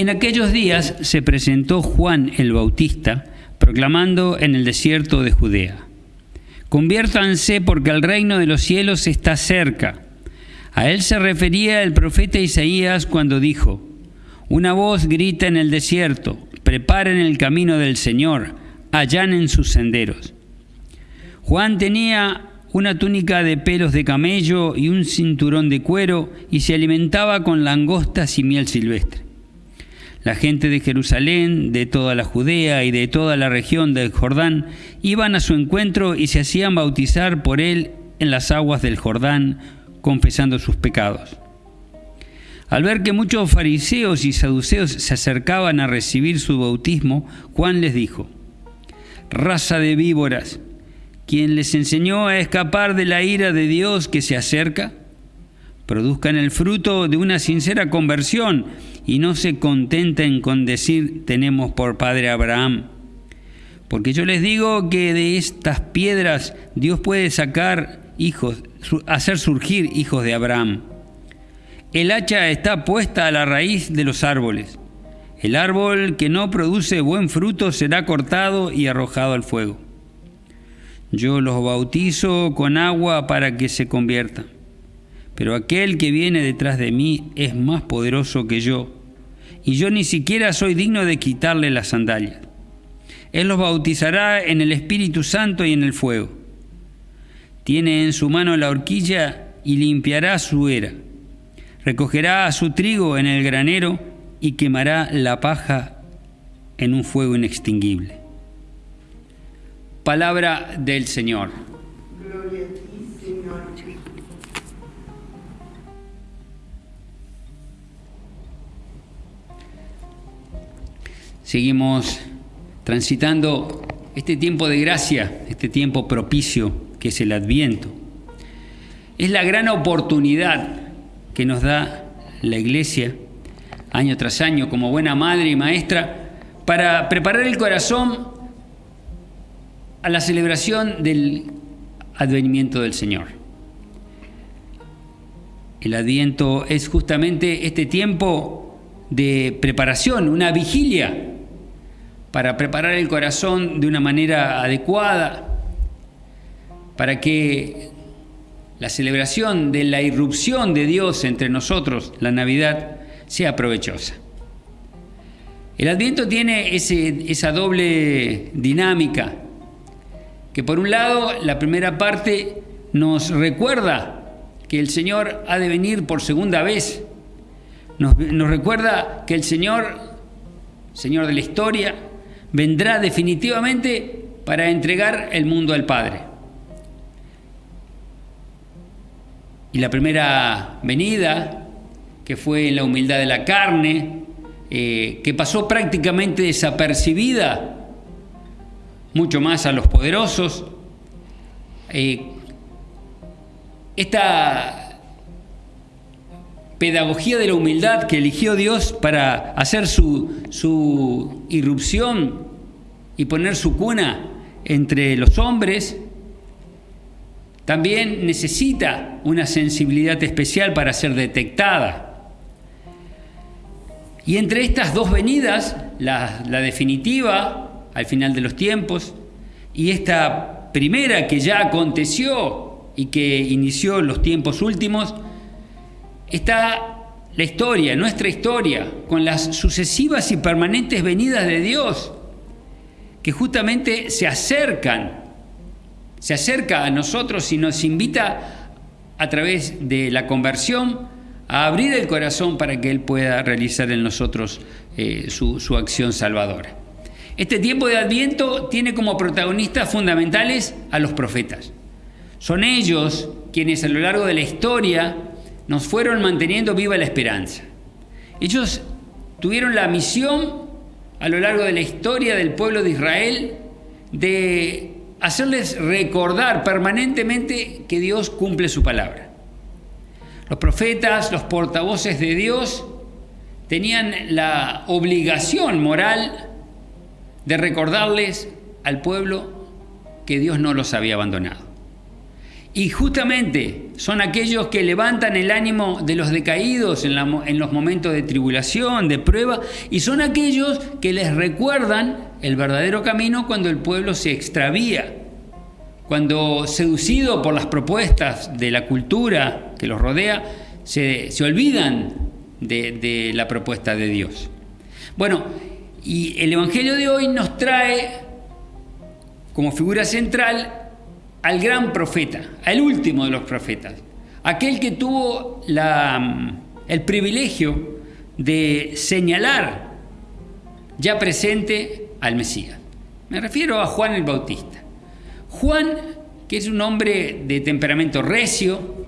En aquellos días se presentó Juan el Bautista, proclamando en el desierto de Judea, Conviértanse porque el reino de los cielos está cerca. A él se refería el profeta Isaías cuando dijo, Una voz grita en el desierto, preparen el camino del Señor, allanen sus senderos. Juan tenía una túnica de pelos de camello y un cinturón de cuero y se alimentaba con langostas y miel silvestre. La gente de Jerusalén, de toda la Judea y de toda la región del Jordán iban a su encuentro y se hacían bautizar por él en las aguas del Jordán, confesando sus pecados. Al ver que muchos fariseos y saduceos se acercaban a recibir su bautismo, Juan les dijo, Raza de víboras, quien les enseñó a escapar de la ira de Dios que se acerca, produzcan el fruto de una sincera conversión y no se contenten con decir tenemos por padre Abraham. Porque yo les digo que de estas piedras Dios puede sacar hijos, hacer surgir hijos de Abraham. El hacha está puesta a la raíz de los árboles. El árbol que no produce buen fruto será cortado y arrojado al fuego. Yo los bautizo con agua para que se conviertan. Pero aquel que viene detrás de mí es más poderoso que yo, y yo ni siquiera soy digno de quitarle las sandalias. Él los bautizará en el Espíritu Santo y en el fuego. Tiene en su mano la horquilla y limpiará su era. Recogerá su trigo en el granero y quemará la paja en un fuego inextinguible. Palabra del Señor. Seguimos transitando este tiempo de gracia, este tiempo propicio que es el Adviento. Es la gran oportunidad que nos da la Iglesia año tras año como buena madre y maestra para preparar el corazón a la celebración del advenimiento del Señor. El adviento es justamente este tiempo de preparación, una vigilia para preparar el corazón de una manera adecuada, para que la celebración de la irrupción de Dios entre nosotros, la Navidad, sea provechosa. El adviento tiene esa doble dinámica que por un lado la primera parte nos recuerda que el Señor ha de venir por segunda vez, nos, recuerda que el Señor, Señor de la historia, vendrá definitivamente para entregar el mundo al Padre. Y la primera venida, que fue en la humildad de la carne, eh, que pasó prácticamente desapercibida mucho más a los poderosos. Eh, esta pedagogía de la humildad que eligió Dios para hacer su, su irrupción y poner su cuna entre los hombres, también necesita una sensibilidad especial para ser detectada. Y entre estas dos venidas, la, la definitiva al final de los tiempos, y esta primera que ya aconteció y que inició los tiempos últimos, está la historia, nuestra historia, con las sucesivas y permanentes venidas de Dios, que justamente se acercan, se acerca a nosotros y nos invita a través de la conversión a abrir el corazón para que Él pueda realizar en nosotros eh, su, su acción salvadora. Este tiempo de Adviento tiene como protagonistas fundamentales a los profetas. Son ellos quienes a lo largo de la historia nos fueron manteniendo viva la esperanza. Ellos tuvieron la misión a lo largo de la historia del pueblo de Israel de hacerles recordar permanentemente que Dios cumple su palabra. Los profetas, los portavoces de Dios, tenían la obligación moral de recordarles al pueblo que Dios no los había abandonado. Y justamente son aquellos que levantan el ánimo de los decaídos en, los momentos de tribulación, de prueba, y son aquellos que les recuerdan el verdadero camino cuando el pueblo se extravía, cuando seducido por las propuestas de la cultura que los rodea, se, olvidan de la propuesta de Dios. Bueno, y el Evangelio de hoy nos trae como figura central al gran profeta, al último de los profetas, aquel que tuvo la, el privilegio de señalar ya presente al Mesías. Me refiero a Juan el Bautista. Juan, que es un hombre de temperamento recio,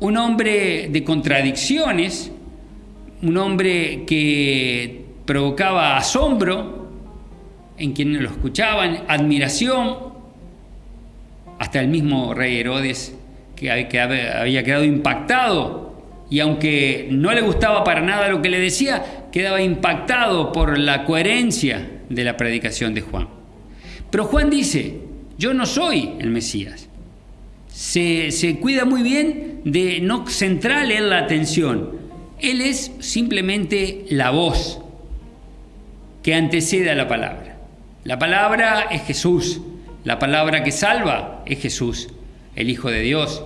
un hombre de contradicciones, un hombre que provocaba asombro en quienes lo escuchaban, admiración, hasta el mismo rey Herodes, que había quedado impactado, y aunque no le gustaba para nada lo que le decía, quedaba impactado por la coherencia de la predicación de Juan. Pero Juan dice, yo no soy el Mesías. Se, se cuida muy bien de no centrarle en la atención. Él es simplemente la voz que antecede a la palabra. La palabra es Jesús. La palabra que salva es Jesús, el Hijo de Dios.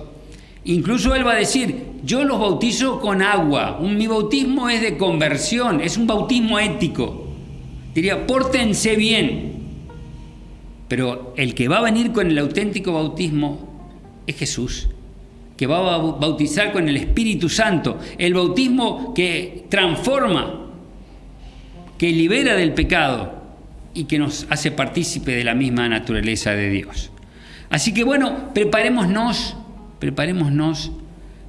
Incluso Él va a decir, yo los bautizo con agua, mi bautismo es de conversión, es un bautismo ético. Diría, pórtense bien. Pero el que va a venir con el auténtico bautismo es Jesús, que va a bautizar con el Espíritu Santo, el bautismo que transforma, que libera del pecado, y que nos hace partícipe de la misma naturaleza de Dios. Así que bueno, preparémonos, preparémonos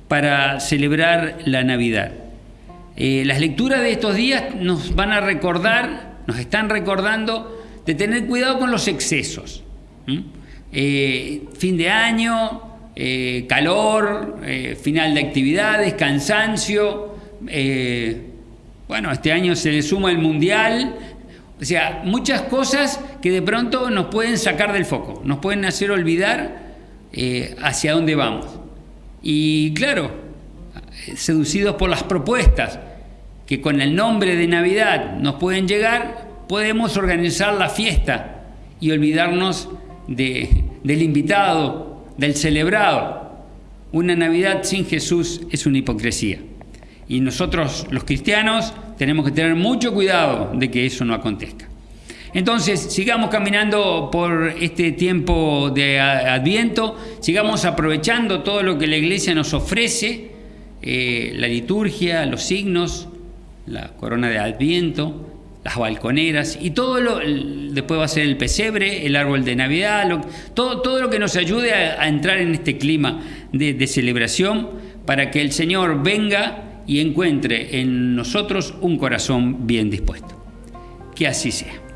para celebrar la Navidad. Eh, las lecturas de estos días nos van a recordar, nos están recordando de tener cuidado con los excesos. Eh, fin de año, eh, calor, final de actividades, cansancio. bueno, este año se le suma el mundial, o sea, muchas cosas que de pronto nos pueden sacar del foco, nos pueden hacer olvidar eh, hacia dónde vamos. Y claro, seducidos por las propuestas que con el nombre de Navidad nos pueden llegar, podemos organizar la fiesta y olvidarnos del invitado, del celebrado. Una Navidad sin Jesús es una hipocresía. Y nosotros los cristianos tenemos que tener mucho cuidado de que eso no acontezca. Entonces, sigamos caminando por este tiempo de Adviento, sigamos aprovechando todo lo que la iglesia nos ofrece, eh, la liturgia, los signos, la corona de Adviento, las balconeras y todo lo, después va a ser el pesebre, el árbol de Navidad, todo, todo lo que nos ayude a, entrar en este clima de celebración para que el Señor venga y encuentre en nosotros un corazón bien dispuesto. Que así sea.